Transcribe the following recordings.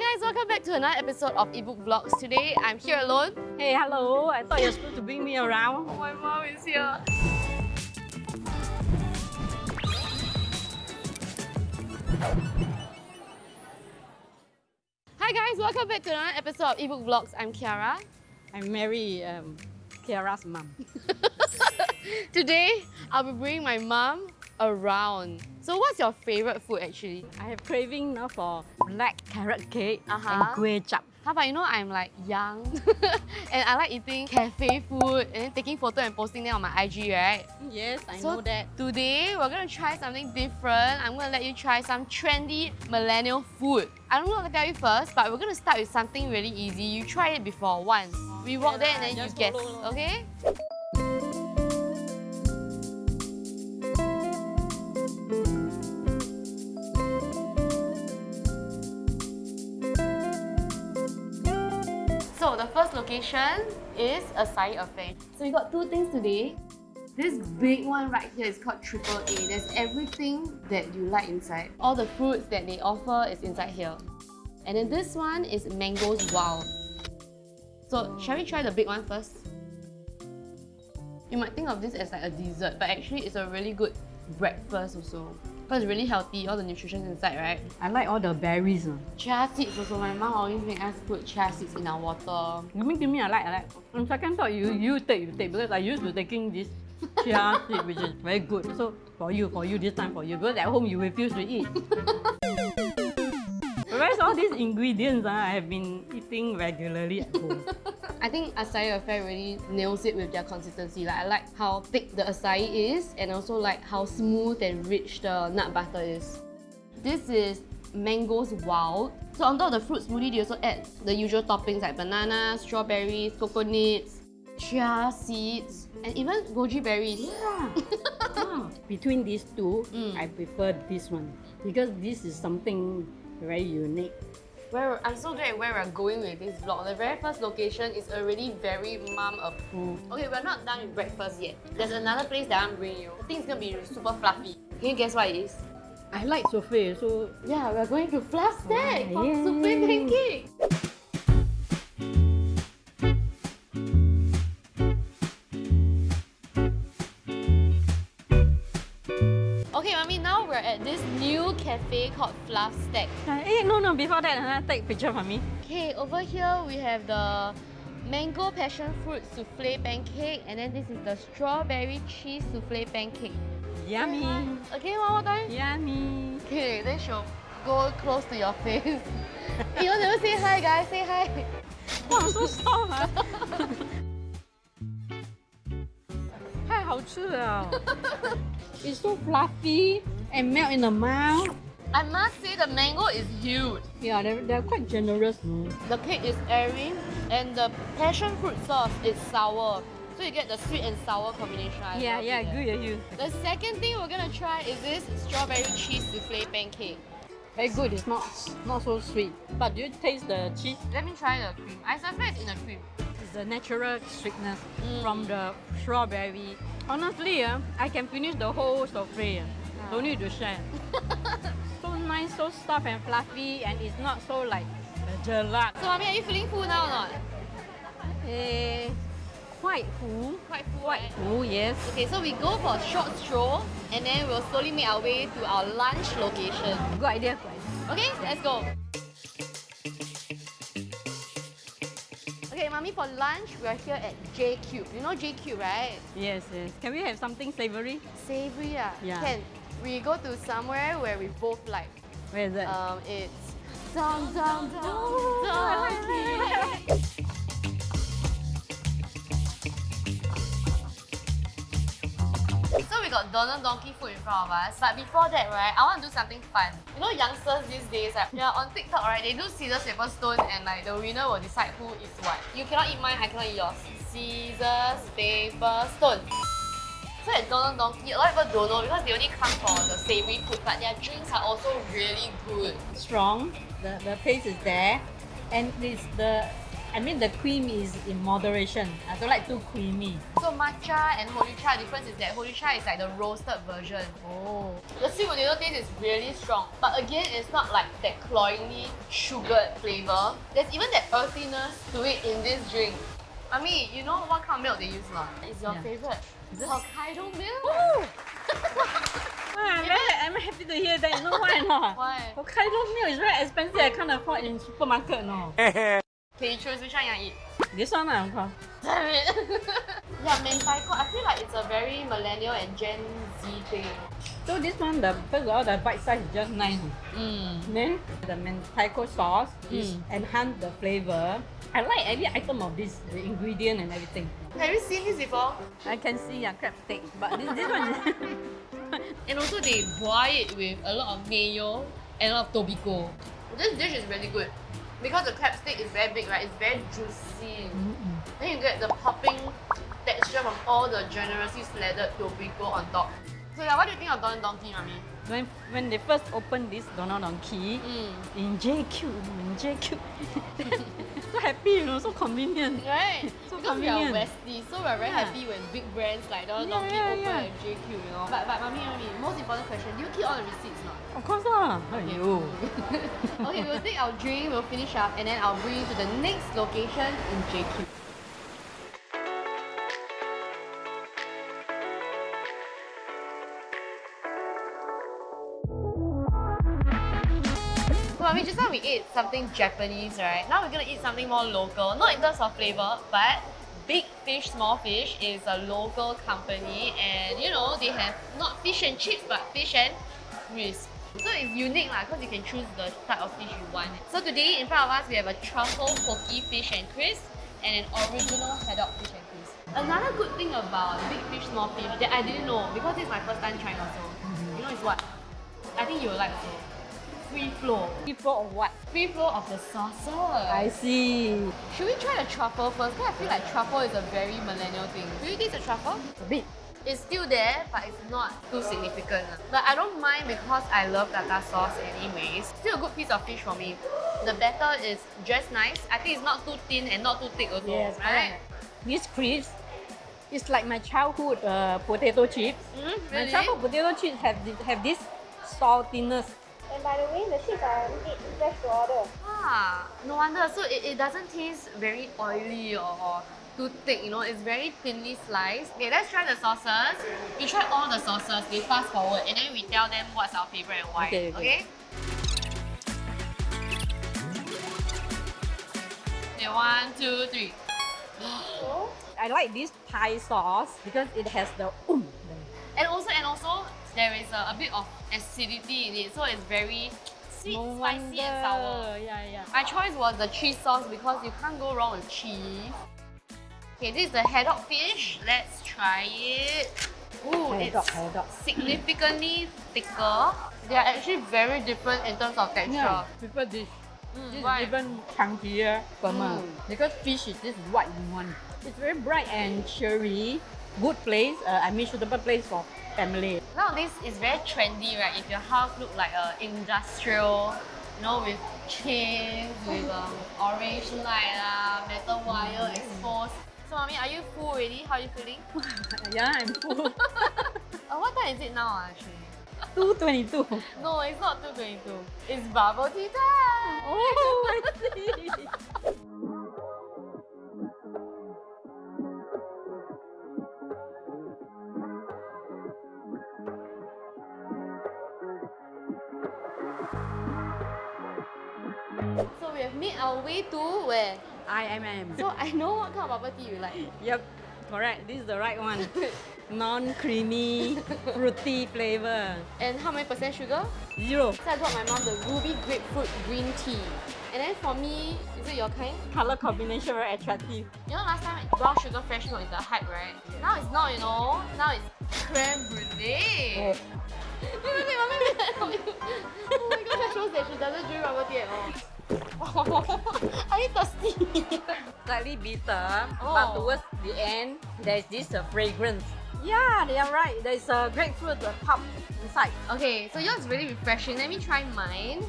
guys, welcome back to another episode of Eatbook vlogs. Today I'm here alone. Hey, hello. I thought you were supposed to bring me around. Oh, my mom is here. Hi guys, welcome back to another episode of Eatbook vlogs. I'm Kiara. I'm Mary, um, Kiara's mom. Today I'll be bringing my mom around. So what's your favorite food actually? I have craving now for black carrot cake Uh-huh. and kueh chap. How about you know I'm like young and I like eating cafe food and taking photo and posting them on my IG, right? Yes, I So know that. Today, we're gonna try something different. I'm gonna let you try some trendy millennial food. I don't know what to tell you first, but we're gonna start with something really easy. You tried it before once. We walk there and then you guess, okay? The first location is Acai Affair. So we got two things today. This big one right here is called Triple A. There's everything that you like inside. All the fruits that they offer is inside here. And then this one is Mangoes Wild. So shall we try the big one first? You might think of this as like a dessert, but actually it's a really good breakfast also. Because it's really healthy, all the nutrition inside, right? I like all the berries. Uh. Chia seeds also. My mom always make us put chia seeds in our water. Give me, give me, I like, I like. On second thought, you, you take, you take, because I used to taking this chia seed, which is very good. So for you, for you, this time for you, because at home you refuse to eat. Whereas all these ingredients uh, I have been eating regularly at home. I think acai affair really nails it with their consistency. Like I like how thick the acai is and also like how smooth and rich the nut butter is. This is mangoes wild. So on top of the fruit smoothie, they also add the usual toppings like banana, strawberries, coconuts, chia seeds, and even goji berries. Yeah. Ah, Between these two, Mm. I prefer this one because this is something very unique. Where I'm so glad where we're going with this vlog. The very first location is already very mom approved. Okay, we're not done with breakfast yet. There's another place that I'm bringing you. I think it's gonna be super fluffy. Can you guess what it is? I like souffle, so Yeah, we're going to Fluff Stack Oh, for souffle pancake. cafe called Fluff Stack. Hey, no, no, before that, uh, take a picture for me. Okay, over here we have the mango passion fruit souffle pancake and then this is the strawberry cheese souffle pancake. Yummy! Okay, one more time? Yummy! Okay, then she'll go close to your face. you want to say hi guys, say hi! Oh, wow, so soft! It's so fluffy and melt in the mouth. I must say the mango is huge. Yeah, they're, they're quite generous. Mm. The cake is airy and the passion fruit sauce is sour. So you get the sweet and sour combination. I Yeah, yeah, good at you. The second thing we're gonna try is this strawberry cheese souffle pancake. Very good. It's not not so sweet. But do you taste the cheese? Let me try the cream. I suspect it's in the cream. It's the natural sweetness Mm. from the strawberry. Honestly, uh, I can finish the whole souffle. Don't need to share. so nice, so soft and fluffy, and it's not so like gelat. So, mommy, are you feeling full now or not? Eh, quite full. Quite full, Quite right? full, yes. Okay, so we go for a short stroll and then we'll slowly make our way to our lunch location. Good idea, good idea. Okay, let's go. Okay, mommy, for lunch, we're here at J Cube. You know J Cube, right? Yes, yes. Can we have something savory? Savory, ah. Yeah. Can. We go to somewhere where we both like. Where is that? Um, it's Dum Dum Dum I like Donkey. So we got Don Don Donki food in front of us, but before that, right, I want to do something fun. You know, youngsters these days, right, yeah, on TikTok, right, they do scissors, paper, stone, and like the winner will decide who is what. You cannot eat mine, I cannot eat yours. Scissors, paper, stone. So at Don Don Donki, a lot of people don't know because they only come for the savory food, but their drinks are also really good. Strong. The, the taste is there. And it's the I mean the cream is in moderation. I don't like too creamy. So matcha and hojicha difference is that hojicha is like the roasted version. Oh. The sweet potato taste is really strong, but again, it's not like that cloyingly sugared flavor. There's even that earthiness to it in this drink. I mean, you know what kind of milk they use lah? It's your Yeah. favorite. This- Hokkaido milk. I'm, very, I'm happy to hear that. You know why not? Why? Hokkaido milk is very expensive. I can't afford in supermarket. No. Can you choose which one you want to eat? This one, ah, okay. Damn it. yeah, mentaiko. I feel like it's a very millennial and Gen Z thing. So this one, the first of all, the bite size is just nice. Mm. Then the mentaiko sauce is Mm. enhance the flavor. I like every item of this, the ingredient and everything. Have you seen this before? I can see a crab steak, but this, this one is And also they boil it with a lot of mayo and a lot of tobiko. This dish is really good. Because the crab steak is very big, right? It's very juicy. Then you get the popping texture from all the generously slathered tobiko on top. So yeah, what do you think of Don Donki, Mami? when when they first opened this Don Don Donki Mm. in JQ, in JQ, so happy, you know, so convenient. Right? So because we are convenient. Westie, so we're very Yeah. happy when big brands like Don Yeah, Donkey yeah, open yeah. at JQ, you know. But, but Mami, Mami, most important question, do you keep all the receipts not? Of course lah. Aiyo. okay, we'll take our drink, we'll finish up, and then I'll bring you to the next location in JQ. Mean, just now we ate something Japanese, right? Now we're gonna eat something more local, not in terms of flavor, but Big Fish Small Fish is a local company, and you know they have not fish and chips, but fish and crisp. So it's unique lah, because you can choose the type of fish you want. So today in front of us we have a truffle pocky fish and crisp and an original haddock fish and crisp. Another good thing about Big Fish Small Fish that I didn't know because this is my first time trying also. You know it's what? I think you will like also. Free flow. People of what? Free flow of the sauces. I see. Should we try the truffle first? Because I feel like truffle is a very millennial thing. Do you taste the truffle? A bit. It's still there, but it's not too significant. But I don't mind because I love tartar sauce anyways. Still a good piece of fish for me. The batter is just nice. I think it's not too thin and not too thick also, Yes, right? correct. This crisp is like my childhood uh, potato chips. Mm, My childhood potato chips have have this saltiness. And by the way, the chips are made fresh to order. Ah, no wonder. So it, it doesn't taste very oily or, or too thick, you know, it's very thinly sliced. Okay, let's try the sauces. We try all the sauces, we fast forward, and then we tell them what's our favorite and why. Okay, okay. Okay, one, two, three. So, I like this Thai sauce because it has the um. And also, and also, there is a, a bit of acidity in it, so it's very sweet, No spicy, and sour. Yeah, yeah. My choice was the cheese sauce because you can't go wrong with cheese. Okay, this is the haddock fish. Let's try it. Ooh, Haddock, it's haddock. significantly thicker. They are actually very different in terms of texture. Yeah, prefer this. Mm, This why? is even chunkier, firmer. Mm. Because fish is this white want. It's very bright and cheery. Good place. Uh, I mean suitable place for family. Nowadays, it's very trendy, right? If your house look like a industrial, you know, with chains, with um, orange light, uh, metal wire exposed. So, mommy, are you full already? How are you feeling? yeah, I'm full. Uh, what time is it now, actually? 222. No, it's not 222. It's bubble tea time! Oh, I see. made our way to where? IMM. So I know what kind of bubble tea you like. Yep, correct. This is the right one. Non-creamy, fruity flavor. And how many percent sugar? Zero. So I got my mom the ruby grapefruit green tea. And then for me, is it your kind? Color combination very attractive. You know last time brown sugar fresh milk is the hype, right? Now it's not, you know. Now it's creme brulee. Wait, wait, wait, mommy, wait. oh my god, that shows that she doesn't drink bubble tea at all. Are you thirsty? Slightly bitter, Oh. but towards the end, there's this uh, fragrance. Yeah, they are right. There's a grapefruit uh, pulp inside. okay, so yours is really refreshing. Let me try mine.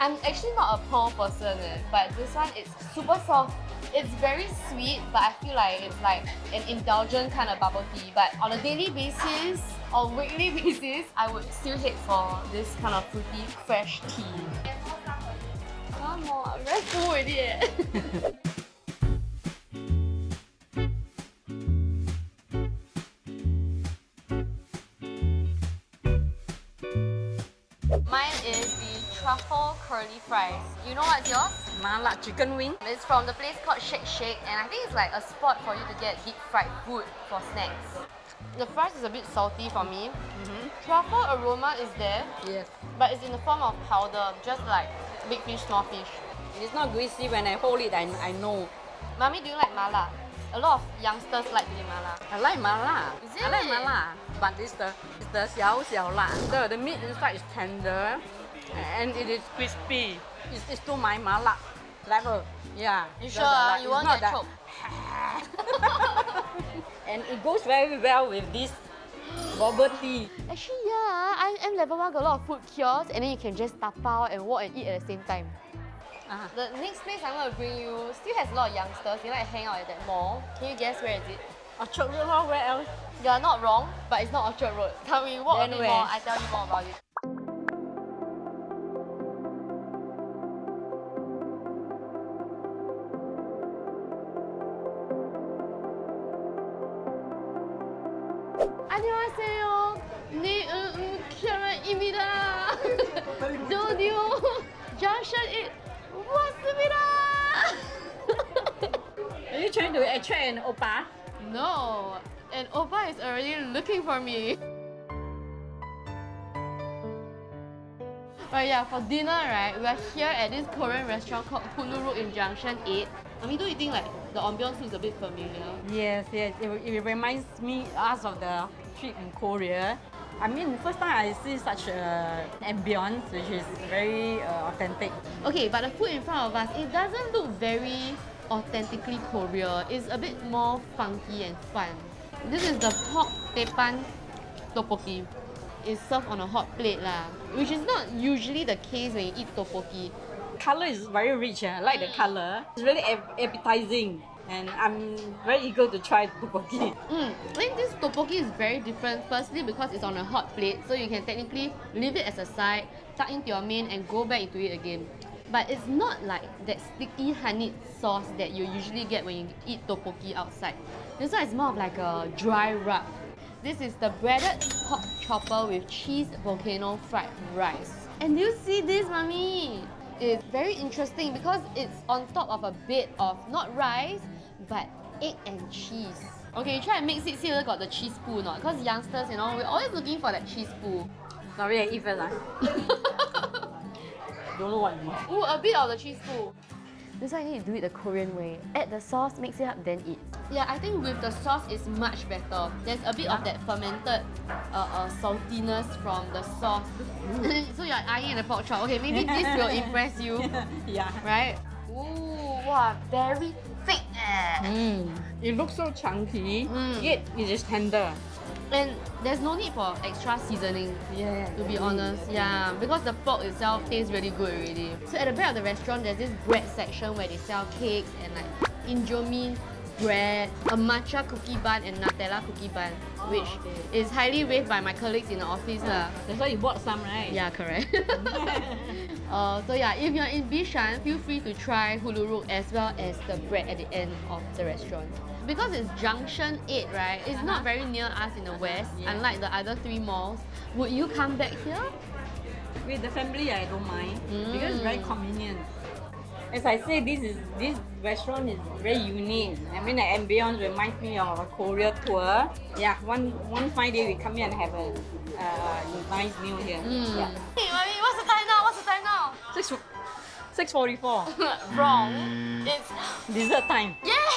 I'm actually not a pearl person, eh, but this one is super soft. It's very sweet, but I feel like it's like an indulgent kind of bubble tea. But on a daily basis or weekly basis, I would still hate for this kind of fruity, fresh tea. Come on, I'm very full already. Mine is the truffle curly fries. You know what's yours? Mala chicken wing. It's from the place called Shake Shake and I think it's like a spot for you to get deep fried food for snacks. The fries is a bit salty for me. Mm-hmm. Truffle aroma is there, Yes. but it's in the form of powder, just like big fish, small fish. It's not greasy when I hold it, I, I know. Mommy, do you like mala? A lot of youngsters like the mala. I like mala. Is it? I like mala. But it's the, it's the xiao xiao la. The, the meat inside is tender and it is crispy. It's, it's to my mala level. Yeah. You sure? Like, you won't get choked. and it goes very well with this bubble tea. Actually, yeah, I am level 1 got a lot of food kiosks and then you can just tap out and walk and eat at the same time. Ah, The next place I'm going to bring you still has a lot of youngsters. They like to hang out at that mall. Can you guess where is it? Orchard Road, where else? You are not wrong, but it's not Orchard Road. Tell me, walk Then a bit where? more. I tell you more about it. Trying an oppa? No, and Opa is already looking for me. But yeah, for dinner, right, we are here at this Korean restaurant called Huluru in Junction 8. I mean, don't you think like the ambiance looks a bit familiar? Yes, yes. It, it reminds me us of the trip in Korea. I mean, first time I see such a ambience, which is very uh, authentic. Okay, but the food in front of us, it doesn't look very authentically Korea. It's a bit more funky and fun. This is the pork tepan tteokbokki. It's served on a hot plate lah, which is not usually the case when you eat tteokbokki. Color is very rich. eh. I like the color. It's really appetizing, and I'm very eager to try tteokbokki. Mm, I think this tteokbokki is very different. Firstly, because it's on a hot plate, so you can technically leave it as a side, tuck into your main, and go back into it again. But it's not like that sticky honeyed sauce that you usually get when you eat tteokbokki outside. This one is more of like a dry rub. This is the breaded pork chopper with cheese volcano fried rice. And do you see this, mommy? It's very interesting because it's on top of a bed of not rice, but egg and cheese. Okay, try and mix it, see whether got the cheese poo or not. Because youngsters, you know, we're always looking for that cheese poo. Sorry, I eat first. Don't know what it is. Ooh, a bit of the cheese poo. This one you need to do it the Korean way. Add the sauce, mix it up, then eat. Yeah, I think with the sauce it's much better. There's a bit of that fermented uh, uh, saltiness from the sauce. so you're eyeing the pork chop. Okay, maybe this will impress you, yeah. right? Ooh, wow, very thick eh. Mm. It looks so chunky, Mm. yet it is tender. And there's no need for extra seasoning. Yeah. To be honest, yeah, because the pork itself tastes really good already. So at the back of the restaurant, there's this bread section where they sell cakes and like indomie bread, a matcha cookie bun and Nutella cookie bun, which Okay. is highly raved by my colleagues in the office lah. That's why you bought some, right? Yeah, correct. uh, so yeah, if you're in Bishan, feel free to try Huluruk as well as the bread at the end of the restaurant. Because it's Junction 8, right? It's not Uh-huh. very near us in the west, Yeah. unlike the other three malls. Would you come back here? With the family, I don't mind because it's very Mm. convenient. As I say, this is this restaurant is very unique. I mean, the ambience reminds me of a Korea tour. Yeah, one one fine day we come here and have a uh, nice meal here. Mm. Yeah. Hey, mommy, what's the time now? What's the time now? Six six forty four. Wrong. It's Dessert time. yes.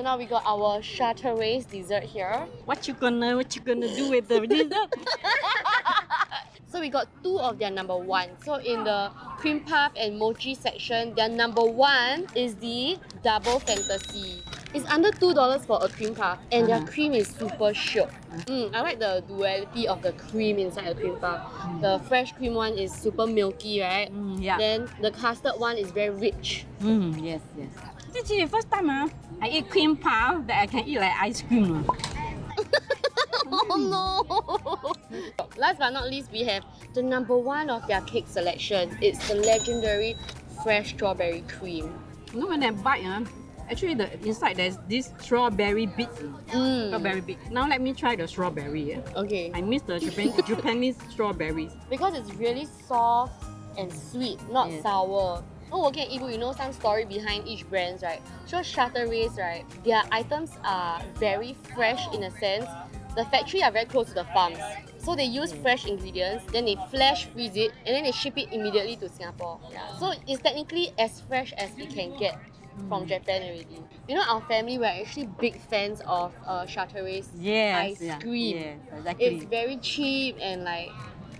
So now we got our Chateraise dessert here. What you gonna what you gonna do with the dessert? So we got two of their number one. So in the cream puff and mochi section, their number one is the double fantasy. It's under two dollars for a cream puff, and their Uh-huh. cream is super shook. Mm, I like the duality of the cream inside the cream puff. The fresh cream one is super milky, right? Mm, yeah. Then the custard one is very rich. Mm, yes, yes. First time ah, I eat cream puff that I can eat like ice cream. Oh no! Last but not least, we have the number one of their cake selection. It's the legendary fresh strawberry cream. You know when I bite ah, actually the inside there's this strawberry bit. Mm. Strawberry bit. Now let me try the strawberry. Yeah. Okay. I miss the Japan, Japanese strawberries. Because it's really soft and sweet, not Yes. sour. Oh, okay, Ibu, you know some story behind each brands, right? So Chateraise, right, their items are very fresh in a sense. The factory are very close to the farms. So they use fresh ingredients, then they flash freeze it, and then they ship it immediately to Singapore. Yeah. So it's technically as fresh as we can get from Japan already. You know, our family, we're actually big fans of uh, Chateraise Yes. ice yeah, cream. Yes, exactly. It's very cheap and like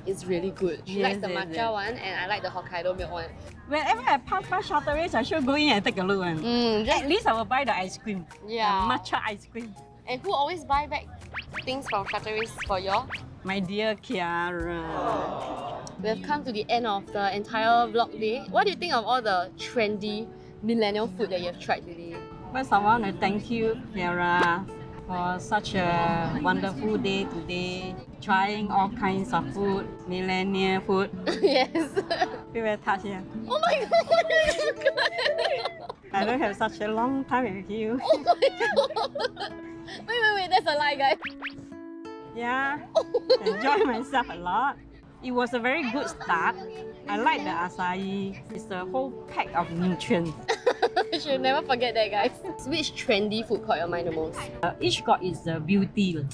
it's really good. She likes the matcha yes. one and I like the Hokkaido milk one. Whenever I pass by Chateraise, I should go in and take a look. One. Mm, At least I will buy the ice cream. yeah. The matcha ice cream. And who always buy back things from Chateraise for you? My dear Kiara. We've come to the end of the entire vlog day. What do you think of all the trendy millennial food that you have tried today? First, I want to thank you, Kiara, for such a wonderful day today. Trying all kinds of food, millennial food. yes. Feel very touched here. oh my god! I don't have such a long time with you. oh my god! Wait, wait, wait, that's a lie, guys. Yeah, oh. enjoy myself a lot. It was a very good start. I like the acai. It's a whole pack of nutrients. you should never forget that, guys. Which trendy food caught your mind the most? Uh, each got its uh, beauty.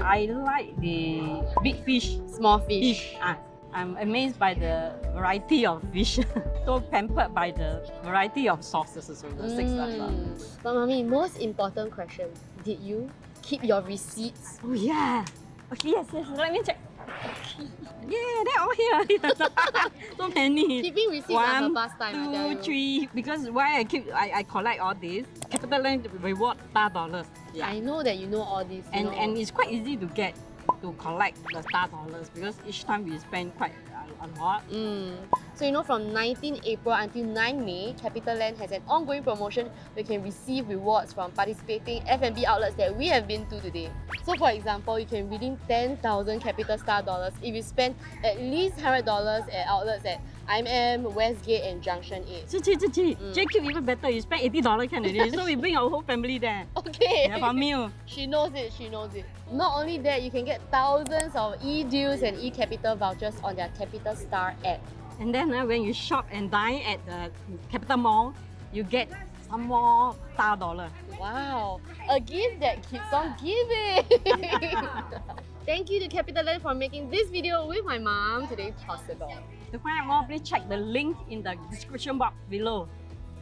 I like the big fish. Small fish. Fish. Ah, I'm amazed by the variety of fish. so pampered by the variety of sauces also. The six. Mm. But mommy, most important question. Did you keep your receipts? Oh yeah. Okay, yes, yes. Let me check. Yeah, they're all here. so many. Keeping receipts One, tell two, three. Because why I keep I, I collect all this. CapitaLand reward star dollars. Yeah. I know that you know all this. and know. and it's quite easy to get to collect the star dollars because each time we spend quite a, lot. Mm. So you know from 19 April until 9 May, CapitaLand has an ongoing promotion where you can receive rewards from participating F&B outlets that we have been to today. So for example, you can redeem 10,000 CapitaStar dollars if you spend at least $100 at outlets at IMM, Westgate and Junction 8. Chichi, chichi. Mm. JCube even better. You spend eighty dollars can already. so we bring our whole family there. Okay. Yeah, for meal. She knows it, she knows it. Not only that, you can get thousands of e-deals and e-capital vouchers on their CapitaStar app. And then uh, when you shop and dine at the Capital Mall, you get some more star dollar. Wow, a gift that keeps on giving. Thank you to Capital CapitaLand for making this video with my mom today possible. To find out more, please check the link in the description box below.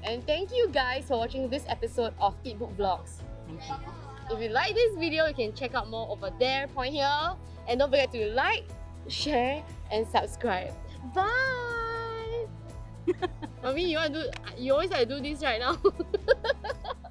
And thank you guys for watching this episode of Eat Book Vlogs. Thank you. If you like this video, you can check out more over there, point here. And don't forget to like, share, and subscribe. Bye! Mommy, you want to do, you always like to do this right now.